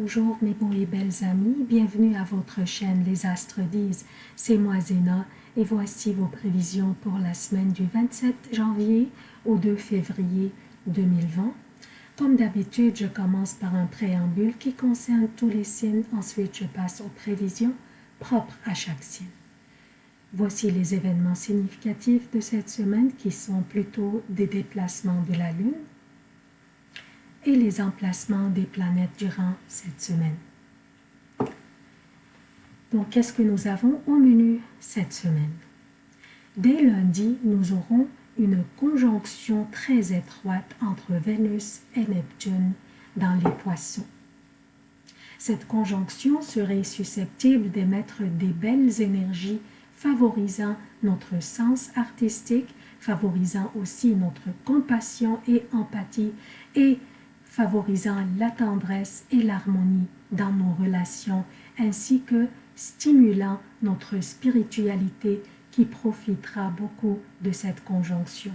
Bonjour mes beaux et belles amis, bienvenue à votre chaîne Les Astres disent, c'est moi Zéna et voici vos prévisions pour la semaine du 27 janvier au 2 février 2020. Comme d'habitude, je commence par un préambule qui concerne tous les signes, ensuite je passe aux prévisions propres à chaque signe. Voici les événements significatifs de cette semaine qui sont plutôt des déplacements de la Lune, et les emplacements des planètes durant cette semaine. Donc, qu'est-ce que nous avons au menu cette semaine? Dès lundi, nous aurons une conjonction très étroite entre Vénus et Neptune dans les poissons. Cette conjonction serait susceptible d'émettre des belles énergies favorisant notre sens artistique, favorisant aussi notre compassion et empathie et favorisant la tendresse et l'harmonie dans nos relations, ainsi que stimulant notre spiritualité qui profitera beaucoup de cette conjonction.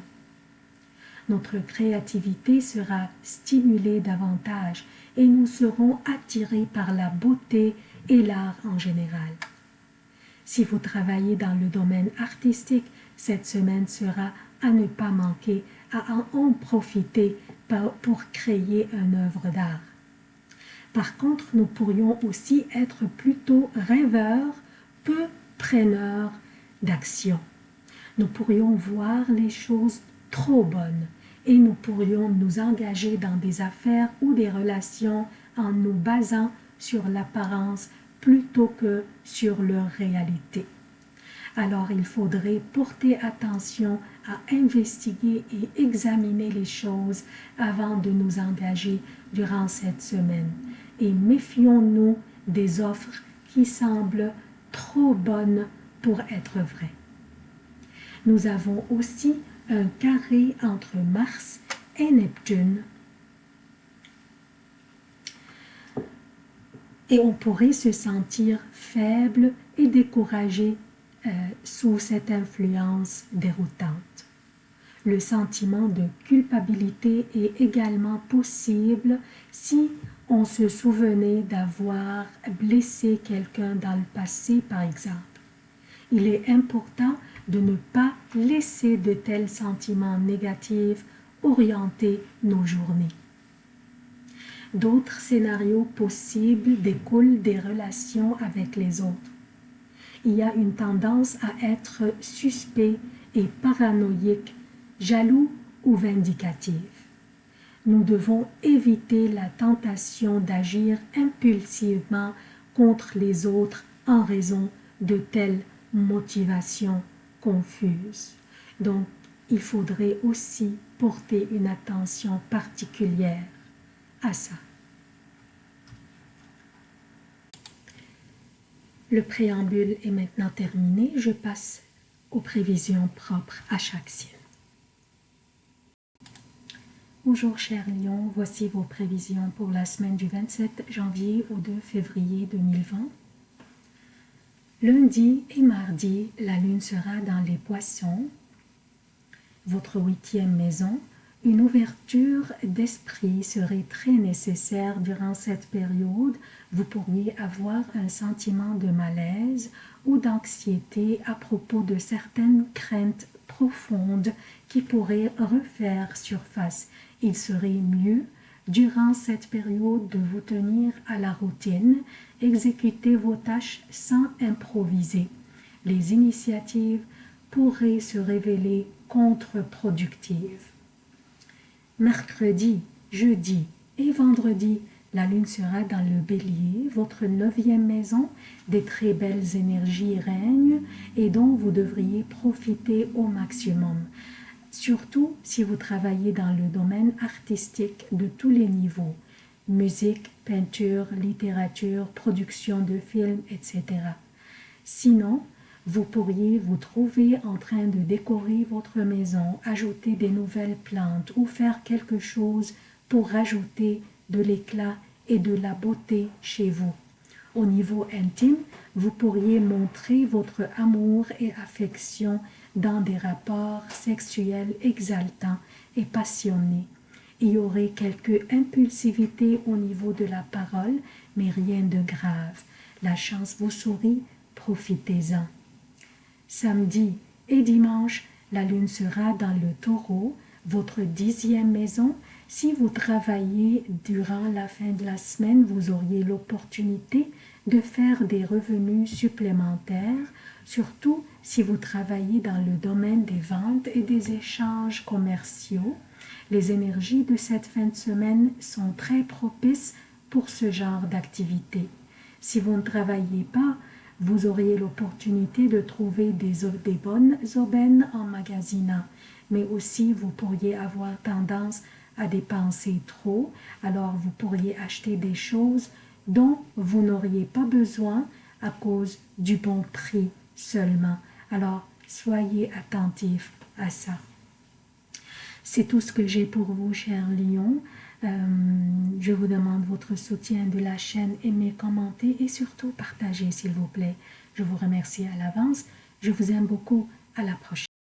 Notre créativité sera stimulée davantage et nous serons attirés par la beauté et l'art en général. Si vous travaillez dans le domaine artistique, cette semaine sera à ne pas manquer, à en profiter pour créer une œuvre d'art. Par contre, nous pourrions aussi être plutôt rêveurs, peu preneurs d'action. Nous pourrions voir les choses trop bonnes et nous pourrions nous engager dans des affaires ou des relations en nous basant sur l'apparence plutôt que sur leur réalité alors il faudrait porter attention à investiguer et examiner les choses avant de nous engager durant cette semaine. Et méfions-nous des offres qui semblent trop bonnes pour être vraies. Nous avons aussi un carré entre Mars et Neptune. Et on pourrait se sentir faible et découragé euh, sous cette influence déroutante. Le sentiment de culpabilité est également possible si on se souvenait d'avoir blessé quelqu'un dans le passé, par exemple. Il est important de ne pas laisser de tels sentiments négatifs orienter nos journées. D'autres scénarios possibles découlent des relations avec les autres il y a une tendance à être suspect et paranoïque, jaloux ou vindicatif. Nous devons éviter la tentation d'agir impulsivement contre les autres en raison de telles motivations confuses. Donc, il faudrait aussi porter une attention particulière à ça. Le préambule est maintenant terminé. Je passe aux prévisions propres à chaque signe. Bonjour chers lions, voici vos prévisions pour la semaine du 27 janvier au 2 février 2020. Lundi et mardi, la lune sera dans les poissons, votre huitième maison, une ouverture d'esprit serait très nécessaire durant cette période. Vous pourriez avoir un sentiment de malaise ou d'anxiété à propos de certaines craintes profondes qui pourraient refaire surface. Il serait mieux durant cette période de vous tenir à la routine, exécuter vos tâches sans improviser. Les initiatives pourraient se révéler contre-productives. Mercredi, jeudi et vendredi, la lune sera dans le bélier, votre neuvième maison, des très belles énergies règnent et dont vous devriez profiter au maximum. Surtout si vous travaillez dans le domaine artistique de tous les niveaux, musique, peinture, littérature, production de films, etc. Sinon, vous pourriez vous trouver en train de décorer votre maison, ajouter des nouvelles plantes ou faire quelque chose pour rajouter de l'éclat et de la beauté chez vous. Au niveau intime, vous pourriez montrer votre amour et affection dans des rapports sexuels exaltants et passionnés. Il y aurait quelques impulsivités au niveau de la parole, mais rien de grave. La chance vous sourit, profitez-en. Samedi et dimanche, la lune sera dans le taureau, votre dixième maison. Si vous travaillez durant la fin de la semaine, vous auriez l'opportunité de faire des revenus supplémentaires, surtout si vous travaillez dans le domaine des ventes et des échanges commerciaux. Les énergies de cette fin de semaine sont très propices pour ce genre d'activité. Si vous ne travaillez pas, vous auriez l'opportunité de trouver des, bonnes aubaines en magasinant, mais aussi vous pourriez avoir tendance à dépenser trop, alors vous pourriez acheter des choses dont vous n'auriez pas besoin à cause du bon prix seulement. Alors, soyez attentifs à ça. C'est tout ce que j'ai pour vous, chers lions. Euh, je vous demande votre soutien de la chaîne, aimez, commentez et surtout partagez s'il vous plaît. Je vous remercie à l'avance. Je vous aime beaucoup. À la prochaine.